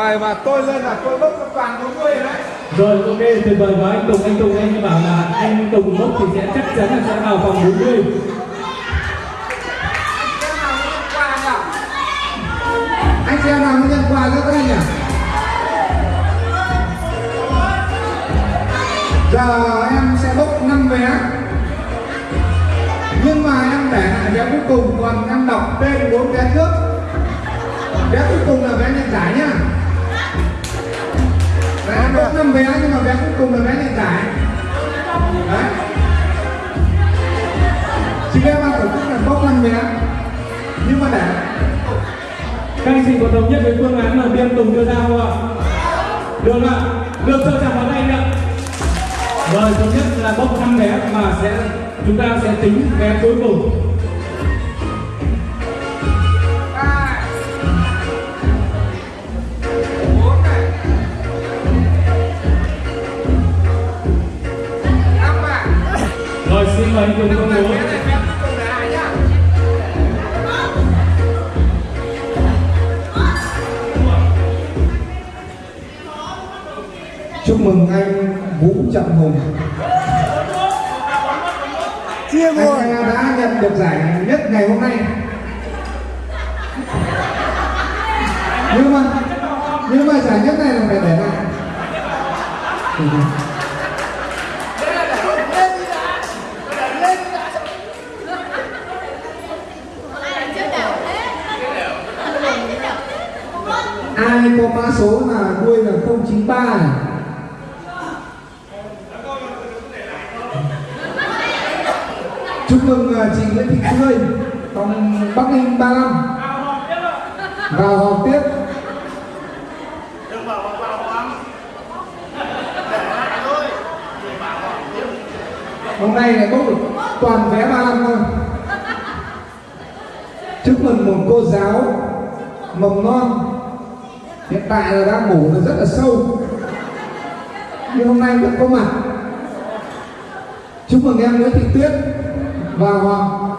vời và tôi lên là tôi bốc toàn 40 đấy. Rồi ok tuyệt vời với anh Tùng anh Tùng anh bảo là anh Tùng bốc thì sẽ chắc chắn là sẽ vào vòng 40 anh chị em nào muốn nhận quà cho các anh nhỉ? Giờ em sẽ bốc 5 vé. Nhưng mà em để lại vé cuối cùng còn em đọc tên bốn vé trước. Vé cuối cùng là vé nhận giải nhá Em bốc 5 vé nhưng mà vé cuối cùng là vé nhận giải. Đấy. Chị em ban tổ chức là bốc 5 vé nhưng mà để Các anh chị có thống nhất với phương án mà biên Tùng đưa ra không ạ? Được ạ? Được cho chào món anh ạ. Rồi thống nhất là bốc 5 vé mà sẽ chúng ta sẽ tính vé cuối cùng mời anh Tùng công bố chúc mừng anh Vũ Trọng Hùng. Chia anh buồn. em đã nhận được giải nhất ngày hôm nay. Nhưng mà nhưng mà giải nhất này là phải để lại ai có mã số là đuôi là 093 này. Chúc mừng à, chị Nguyễn Thị Tươi phòng Bắc Ninh 35 vào họp tiếp. Hôm nay là có được toàn vé 35 thôi. Chúc mừng một cô giáo mầm non hiện tại là đang ngủ nó rất là sâu. Nhưng hôm nay vẫn có mặt. Chúc mừng em Nguyễn Thị Tuyết và Hoàng.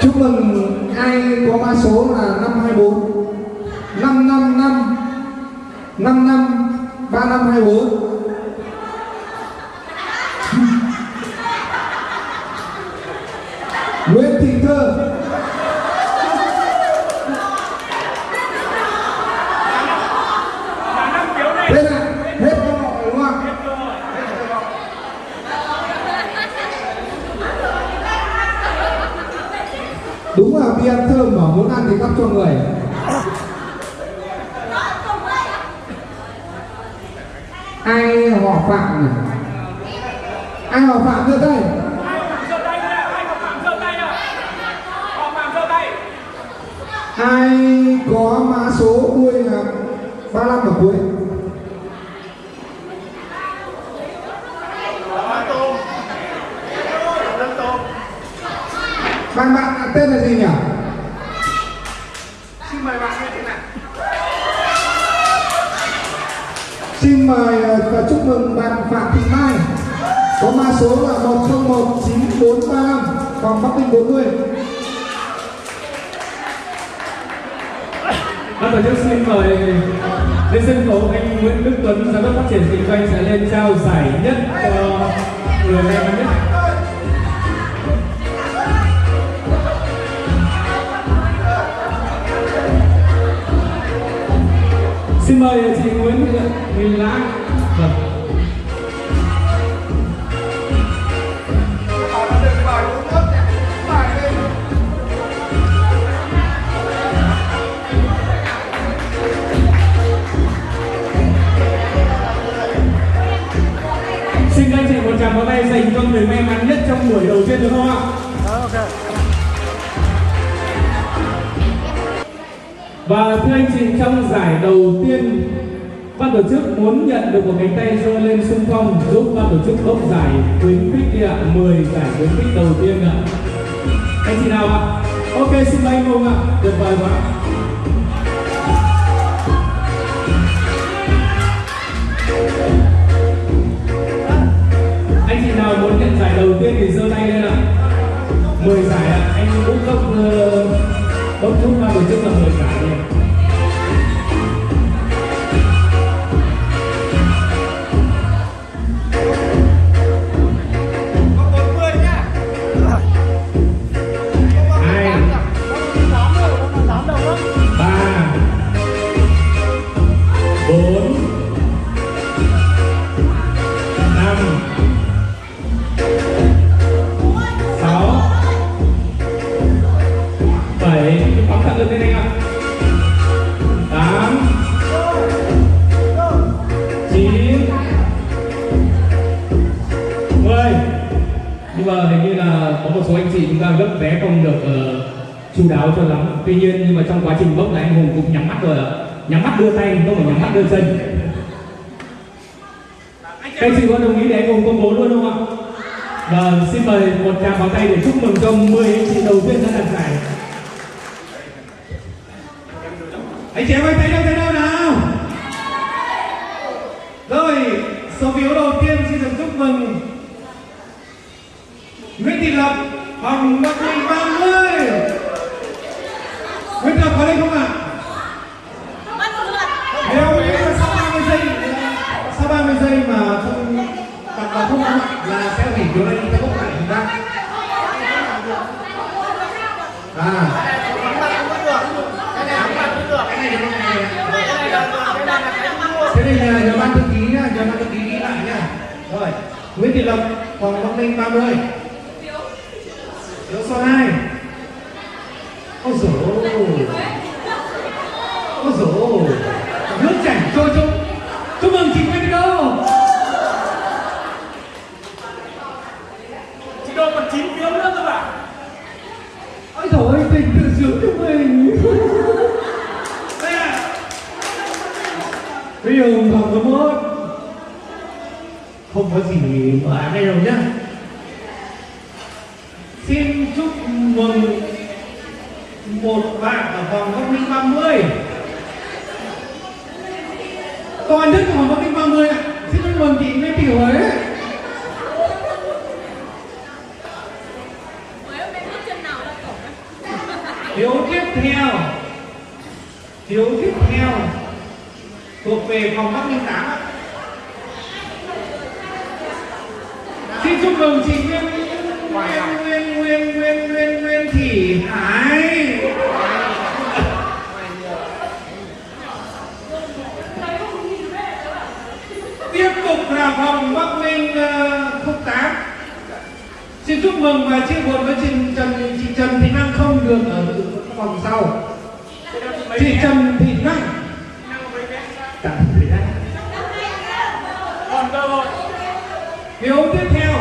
Chúc mừng ai có mã số là 524 555 55 3524 Nguyễn Thị Thơ Thế là hết cơ hội đúng không? Đúng là đi ăn thơm mà muốn ăn thì gắp cho người Ai họ phạm này Ai họ phạm giơ tay? Ai có mã số đuôi là 35 ở cuối? Bạn bạn tên là gì nhỉ? Xin mời bạn như thế nào? Xin mời ờ, và chúc mừng bạn Phạm Thị Mai có mã số là 101945 phòng Bắc Ninh 40 Ban tổ chức xin mời lên sân khấu anh Nguyễn Đức Tuấn, giám đốc phát triển kinh doanh sẽ lên trao giải nhất cho người may mắn nhất. Xin mời chị Nguyễn Đức Tuấn. Vâng. Xin các anh chị một tràng pháo tay dành cho người may mắn nhất trong buổi đầu tiên được không ạ? ok Và thưa anh chị, trong giải đầu tiên, ban tổ chức muốn nhận được một cánh tay giơ lên xung phong giúp ban tổ chức bốc giải khuyến khích đi ạ, 10 giải khuyến khích đầu tiên ạ. Anh chị nào ạ? Ok, xin mời anh Hùng ạ, tuyệt vời quá. Anh chị nào muốn nhận giải đầu tiên đáo cho lắm. Tuy nhiên, nhưng mà trong quá trình bốc là anh hùng cũng nhắm mắt rồi ạ. Nhắm mắt đưa tay, không phải nhắm mắt đưa chân. Các anh chị có đồng ý để anh hùng công bố luôn không ạ? Vâng xin mời một tràng pháo tay để chúc mừng cho 10 anh chị đầu tiên đã đạt giải. Anh chị em ơi, thấy đâu thấy đâu nào? Rồi, số phiếu đầu tiên xin được chúc mừng Nguyễn Thị Lập Hồng Bắc Ninh 30 Nguyễn Thị Lập có lên không ạ? Nếu như là sau 30 giây sau 30 giây mà không đặt vào không ạ là sẽ hủy phiếu này ta bốc lại chúng ta. À. Thế này là nhờ ban thư ký nhá nhờ ban thư ký ghi lại nhá. Rồi Nguyễn Thị Lập phòng Bắc Ninh 30 phiếu. Số 2 ôi dồi ôi ôi dồi ôi nước chảy trôi trôi chúc mừng chị Nguyễn Thị Đô Chị Đô còn 9 phiếu nữa cơ mà ôi dồi ôi tình tự sướng cho mình Đây à bây giờ phòng số một không có gì mà đây đâu nhá xin chúc mừng một bạn ở vòng Bắc Ninh 30 Toàn nhất của vòng Bắc Ninh 30 ạ. Xin chúc mừng chị Nguyễn Thị Huế. Phiếu tiếp theo. Phiếu tiếp theo. Thuộc về phòng Bắc Ninh 8 ạ. Xin chúc mừng chị Nguyên Nguyên Nguyên Nguyên Nguyên Nguyên Thị Hải Tiếp phòng Bắc Ninh uh, khúc 8 Xin chúc mừng và chia buồn với chị Trần chị Trần Thị Năng không được ở phòng sau. Chị Trần Thị Năng. Dạ, Hiếu tiếp theo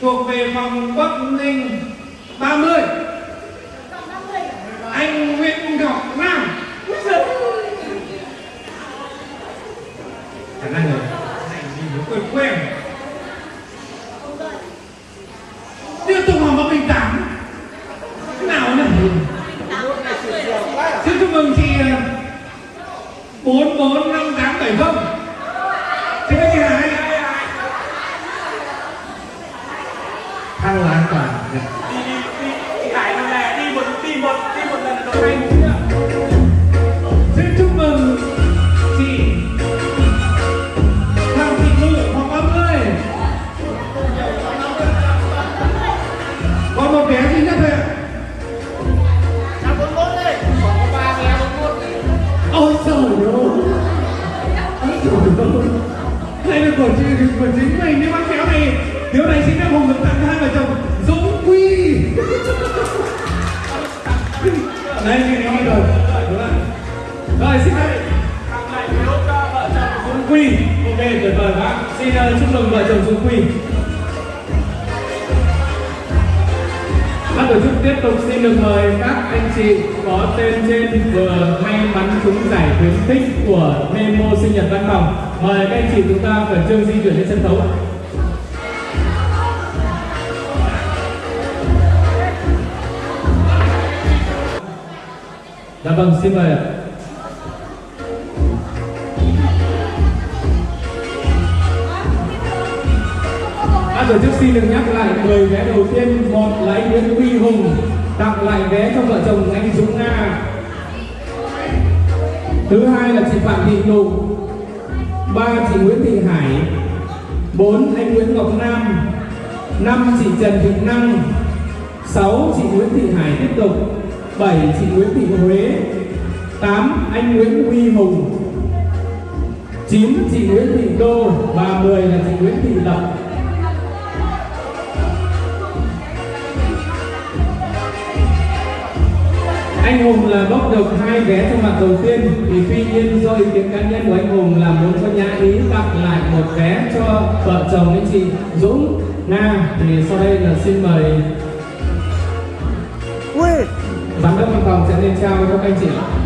thuộc về phòng Bắc Ninh 30 anh Nguyễn Ngọc Nam khả năng rồi anh gì nó quen quen tiếp tục phòng Bắc Ninh 8 cái nào nhỉ xin chúc mừng chị ờ, bốn bốn năm tám bảy không? Đây cái này rồi đúng rồi rồi xin phép Thằng này vợ chồng Dũng Quy ok tuyệt vời bác xin uh, chúc mừng vợ chồng Dũng Quy. Ban tổ chức tiếp tục xin được mời các anh chị có tên trên vừa may mắn trúng giải khuyến khích của Nemo sinh nhật văn phòng. Mời các anh chị chúng ta khẩn trương di chuyển lên sân khấu Dạ vâng, xin mời ạ. Ban tổ chức xin được nhắc lại 10 vé đầu tiên, một là anh Nguyễn Huy Hùng tặng lại vé cho vợ chồng anh Dũng Nga. Thứ hai là chị Phạm Thị Nụ, ba chị Nguyễn Thị Hải, bốn anh Nguyễn Ngọc Nam, năm chị Trần Thị Năng, sáu Chị Nguyễn Thị Hải tiếp tục. 7. Chị Nguyễn Thị Huế 8. Anh Nguyễn Huy Hùng 9. Chị Nguyễn Thị Đô và 10 là chị Nguyễn Thị Lập Anh Hùng là bốc được hai vé trong mặt đầu tiên thì tuy nhiên do ý kiến cá nhân của anh Hùng là muốn cho nhà ý tặng lại một vé cho vợ chồng anh chị Dũng Nga thì sau đây là xin mời giám đốc văn phòng sẽ lên trao cho các anh chị ba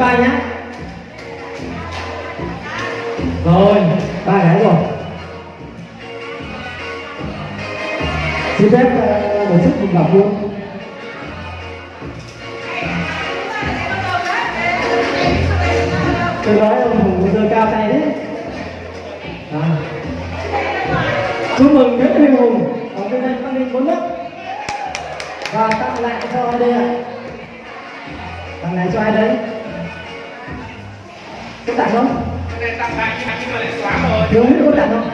vai nhá. Rồi, ba cái rồi. Xin phép ờ, tổ chức mình gặp luôn. Đúng có tặng không?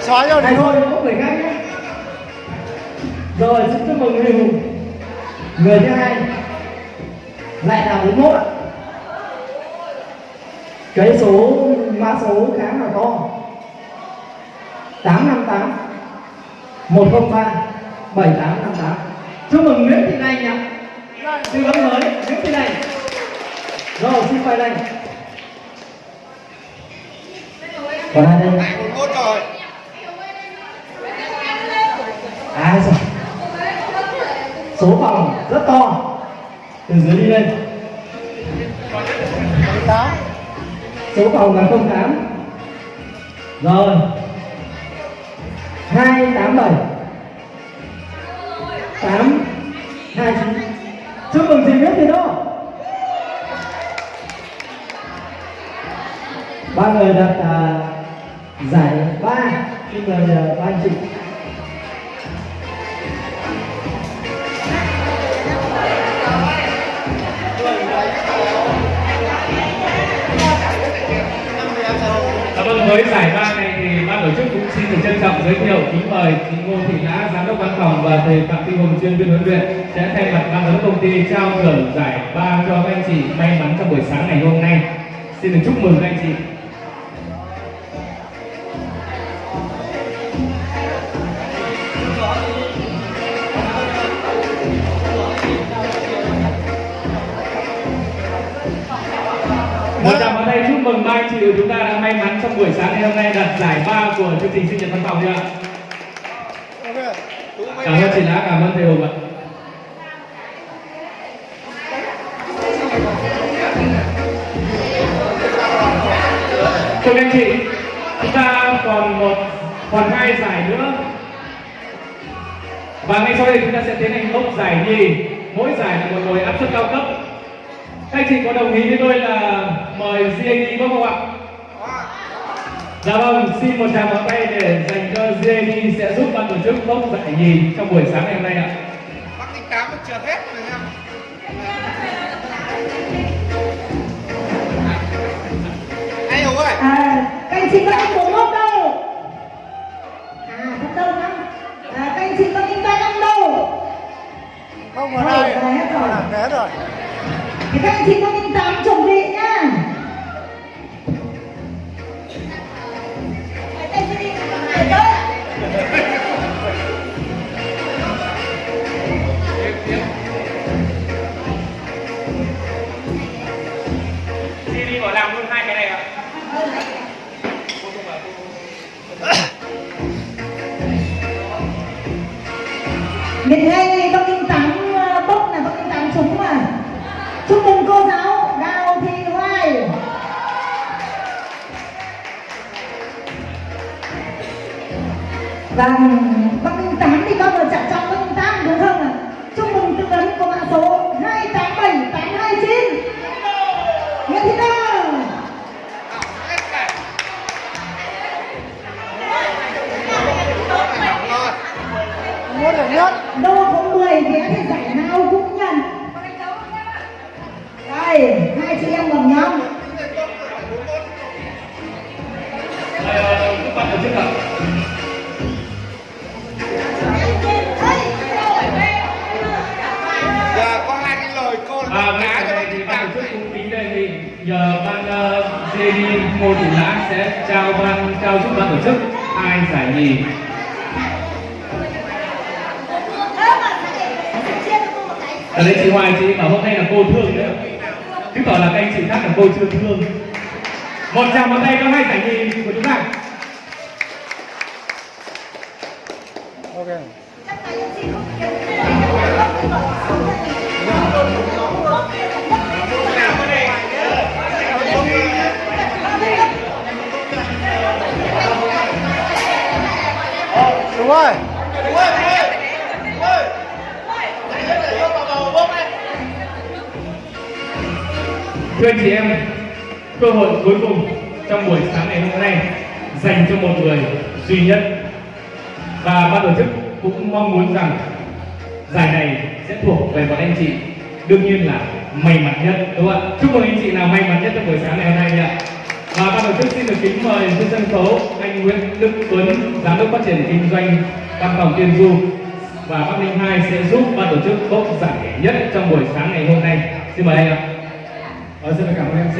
Xóa rồi. Này thôi có người khác nhé rồi xin chúc mừng người hùng. Người thứ hai. Lại là 41 ạ. Cái số mã số khá là to. 858 103 7858 chúc mừng Nguyễn Thị Lành ạ. Tư vấn mới Nguyễn Thị Lành rồi, xin mời đây. Còn ai đây? À rồi số phòng rất to. Từ dưới đi lên. Số phòng là 08 rồi. 287 8 29 chúc mừng chị biết gì Đô ba người đặt à, giải ba xin mời à, ba anh chị à, vâng, với giải ba này thì ban tổ chức cũng xin được trân trọng giới thiệu kính mời chị Ngô Thị Nhã, giám đốc văn phòng và thầy Phạm Thị Hùng, chuyên viên huấn luyện sẽ thay mặt ban giám đốc công ty trao thưởng giải ba cho các anh chị may mắn trong buổi sáng ngày hôm nay. Xin được chúc mừng các anh chị. Chị của chúng ta đã may mắn trong buổi sáng ngày hôm nay đạt giải ba của chương trình sinh nhật văn phòng chưa ạ? Cảm ơn chị Lá, cảm ơn thầy Hùng ạ. Thưa các anh chị, chúng ta còn một còn hai giải nữa và ngay sau đây chúng ta sẽ tiến hành mốc giải nhì mỗi giải là một nồi áp suất cao cấp các anh chị có đồng ý với tôi là mời GAD bốc không ạ? Dạ vâng, xin một tràng pháo tay để dành cho GAD sẽ giúp ban tổ chức bốc giải nhì trong buổi sáng ngày hôm nay ạ. Bác tính tám vẫn chưa hết rồi em. Anh Hùng ơi, À, các anh chị có anh bốn mốt đâu? À, thật đâu lắm. À, các anh chị có in ba năm đâu? không ở đây. Hết rồi. thế rồi Thì các anh chị có in tám Vâng, hai giải nhì. Ở đây chị Hoài, chị bảo hôm nay là cô thương đấy. Chứng tỏ là các anh chị khác là cô chưa thương. Một tràng một tay cho hai giải nhì của chúng ta. OK. rồi. Đúng rồi, đúng rồi. Đúng rồi. Thưa anh chị em, cơ hội cuối cùng trong buổi sáng ngày hôm nay dành cho một người duy nhất và ban tổ chức cũng mong muốn rằng giải này sẽ thuộc về bọn anh chị đương nhiên là may mắn nhất đúng không ạ chúc mừng anh chị nào may mắn nhất trong buổi sáng ngày hôm nay nha và ban tổ chức xin được kính mời trên sân khấu anh Nguyễn Đức Tuấn giám đốc phát triển kinh doanh văn phòng Tiên Du và Bắc Ninh 2 sẽ giúp ban tổ chức bốc giải nhất trong buổi sáng ngày hôm nay xin mời anh ạ Ờ, xin cảm ơn MC.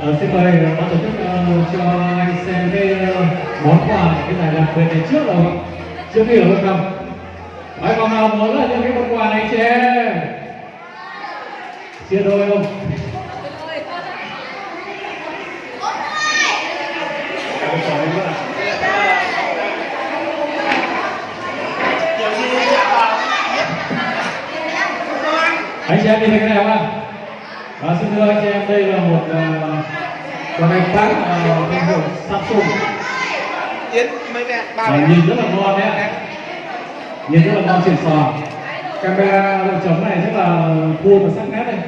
Ờ, xin mời ờ, ban tổ chức uh, cho anh xem cái uh, món quà cái giải đặc biệt này trước rồi không? Trước khi ở bên cầm. Còn nào muốn là những cái món quà này chị em? Chia đôi không? Cảm ơn anh rất là. Anh chị em nhìn thấy cái này không ạ? Và xin thưa anh chị em đây là một uh, con iPad uh, thương hiệu Samsung. Mẹ. nhìn rất là ngon đấy Nhìn rất là ngon xịn sò. Camera độ chấm này rất là cool và sắc nét này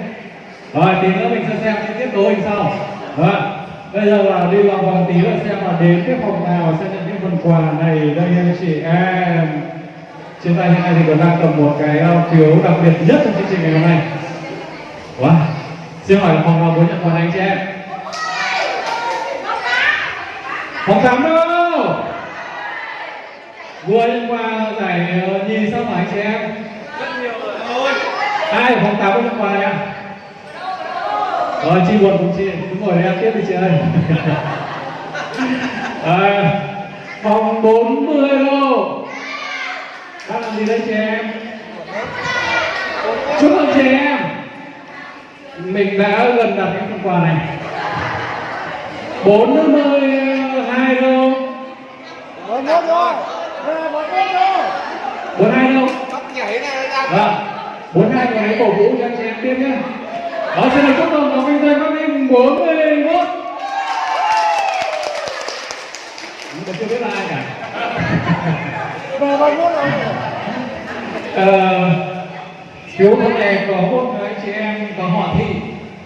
Rồi tí nữa mình sẽ xem cái tiếp nối hình sau. Rồi Bây giờ là đi vào vòng tí nữa xem là đến cái phòng nào sẽ nhận những phần quà này Đây anh chị em Trên tay nay thì còn đang cầm một cái uh, phiếu đặc biệt nhất trong chương trình ngày hôm nay. Wow. Xin hỏi là phòng nào muốn nhận quà này anh chị em? Phòng 8 đâu? Vừa nhận quà giải ờ, nhì sao hả anh chị em? Rất nhiều rồi. Ai ở phòng 8 có nhận quà này à Rồi chị buồn cùng chị Cứ ngồi đây ăn tiếp đi chị ơi. À, Phòng 40 đâu Đang làm gì đây chị em Chúc mừng chị em Mình đã gần đặt cái phần quà này 42 đâu Bốn mốt rồi. Bốn mốt rồi. 42 đâu nhảy này ra. Vâng, bốn hai hãy cổ vũ cho anh chị em tiếp nhé. Đó, xin được chúc mừng phòng kinh doanh Bắc Ninh 41. Nhưng mà chưa biết là ai cả. Về bốn mốt rồi. Ờ, Ờ, phiếu hôm nay có một anh chị em có họ thị,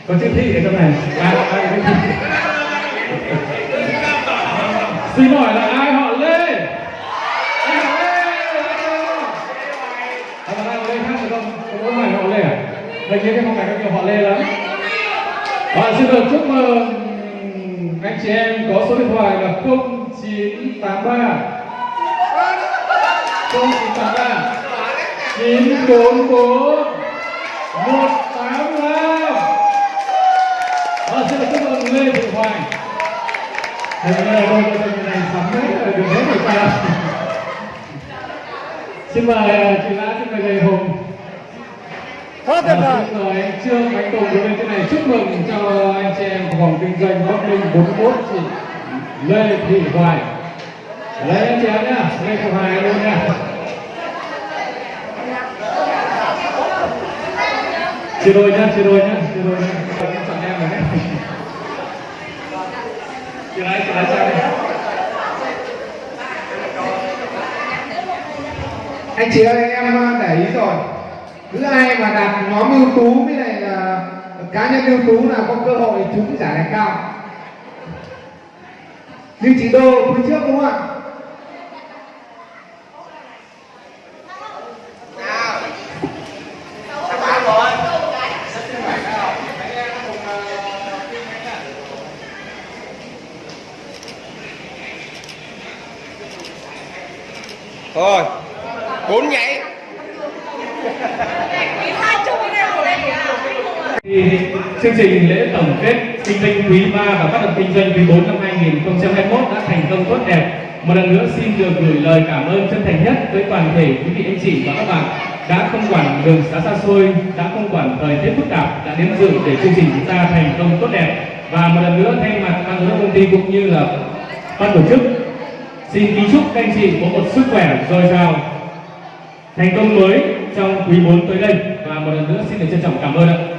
có chữ thị ở trong này. À, ai. Xin hỏi là ai họ Lê? Ai họ Lê? Ờ, à, còn ai họ Lê khác được không? Có phải họ Lê à? Đây kia cái phong này có nhiều họ Lê lắm. Và xin được chúc mừng anh chị em có số điện thoại là 0983 0983 944 185 Và xin được chúc mừng Lê Thị Hoài Thầy là đôi chồng này sắm rồi, được hết rồi sao? Xin mời ờ, chị Lã, xin mời thầy Hùng Hết tuyệt vời. Xin mời anh Trương Anh Tùng bên trên này chúc mừng cho anh chị em của phòng kinh doanh Bắc Ninh 41 chị Lê Thị Hoài Lấy anh chị em nhá, Lê Thị Hoài luôn nha Chia đôi nhá, chia đôi nhá, chia đôi nhá Em chọn em rồi đấy Chị lấy, chị lấy sang đây anh chị ơi em ờ, để ý rồi. Cứ ai mà đạt nhóm ưu tú với lại là cá nhân ưu tú là có cơ hội trúng giải này cao. Như chị đô phía trước đúng không ạ? Thôi bốn nhảy chương trình lễ tổng kết kinh doanh quý 3 và phát động kinh doanh quý 4 năm 2021 đã thành công tốt đẹp. Một lần nữa xin được gửi lời cảm ơn chân thành nhất tới toàn thể quý vị anh chị và các bạn đã không quản đường xá xa xôi, đã không quản thời tiết phức tạp, đã đến dự để chương trình chúng ta thành công tốt đẹp. Và một lần nữa thay mặt ban giám đốc công ty cũng như là ban tổ chức xin kính chúc các anh chị có một sức khỏe dồi dào, thành công mới trong quý 4 tới đây và một lần nữa xin được trân trọng cảm ơn ạ.